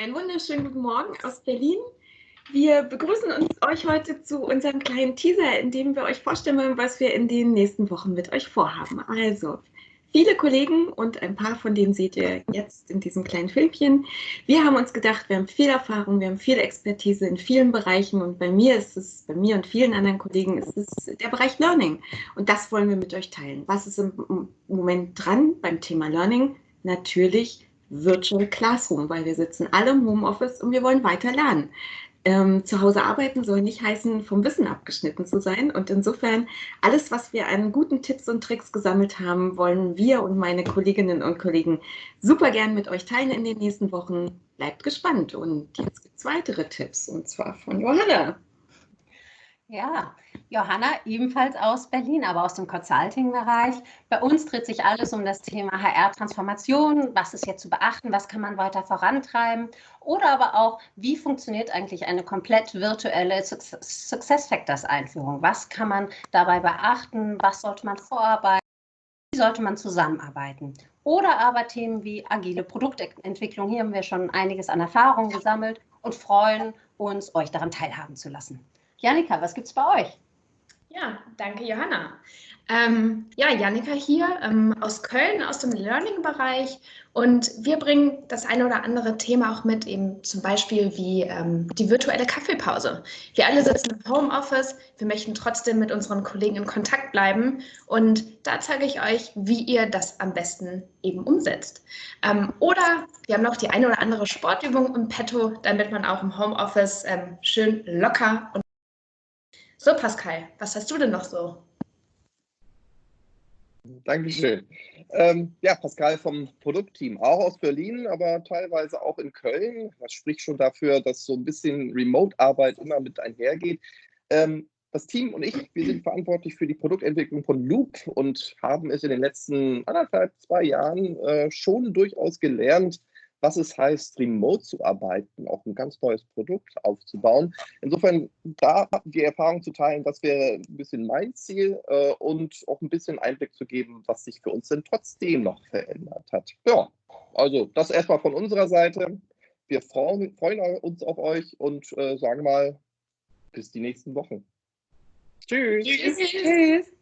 Einen wunderschönen guten Morgen aus Berlin. Wir begrüßen uns euch heute zu unserem kleinen Teaser, in dem wir euch vorstellen wollen, was wir in den nächsten Wochen mit euch vorhaben. Also, viele Kollegen und ein paar von denen seht ihr jetzt in diesem kleinen Filmchen. Wir haben uns gedacht, wir haben viel Erfahrung, wir haben viel Expertise in vielen Bereichen und bei mir ist es, bei mir und vielen anderen Kollegen ist es der Bereich Learning. Und das wollen wir mit euch teilen. Was ist im Moment dran beim Thema Learning? Natürlich Virtual Classroom, weil wir sitzen alle im Homeoffice und wir wollen weiter lernen. Ähm, zu Hause arbeiten soll nicht heißen, vom Wissen abgeschnitten zu sein. Und insofern, alles, was wir an guten Tipps und Tricks gesammelt haben, wollen wir und meine Kolleginnen und Kollegen super gern mit euch teilen in den nächsten Wochen. Bleibt gespannt. Und jetzt gibt es weitere Tipps, und zwar von Johanna. Ja, Johanna ebenfalls aus Berlin, aber aus dem Consulting-Bereich. Bei uns dreht sich alles um das Thema HR-Transformation. Was ist jetzt zu beachten? Was kann man weiter vorantreiben? Oder aber auch, wie funktioniert eigentlich eine komplett virtuelle Success-Factors-Einführung? Was kann man dabei beachten? Was sollte man vorarbeiten? Wie sollte man zusammenarbeiten? Oder aber Themen wie agile Produktentwicklung. Hier haben wir schon einiges an Erfahrung gesammelt und freuen uns, euch daran teilhaben zu lassen. Janika, was gibt es bei euch? Ja, danke Johanna. Ähm, ja, Janika hier ähm, aus Köln, aus dem Learning-Bereich und wir bringen das eine oder andere Thema auch mit, eben zum Beispiel wie ähm, die virtuelle Kaffeepause. Wir alle sitzen im Homeoffice, wir möchten trotzdem mit unseren Kollegen in Kontakt bleiben und da zeige ich euch, wie ihr das am besten eben umsetzt. Ähm, oder wir haben noch die eine oder andere Sportübung im Petto, damit man auch im Homeoffice ähm, schön locker und so, Pascal, was hast du denn noch so? Dankeschön. Ähm, ja, Pascal vom Produktteam, auch aus Berlin, aber teilweise auch in Köln. Das spricht schon dafür, dass so ein bisschen Remote-Arbeit immer mit einhergeht. Ähm, das Team und ich, wir sind verantwortlich für die Produktentwicklung von Loop und haben es in den letzten anderthalb, zwei Jahren äh, schon durchaus gelernt, was es heißt, remote zu arbeiten, auch ein ganz neues Produkt aufzubauen. Insofern da die Erfahrung zu teilen, das wäre ein bisschen mein Ziel äh, und auch ein bisschen Einblick zu geben, was sich für uns denn trotzdem noch verändert hat. Ja, also das erstmal von unserer Seite. Wir freuen, freuen uns auf euch und äh, sagen mal, bis die nächsten Wochen. Tschüss. Tschüss. Tschüss.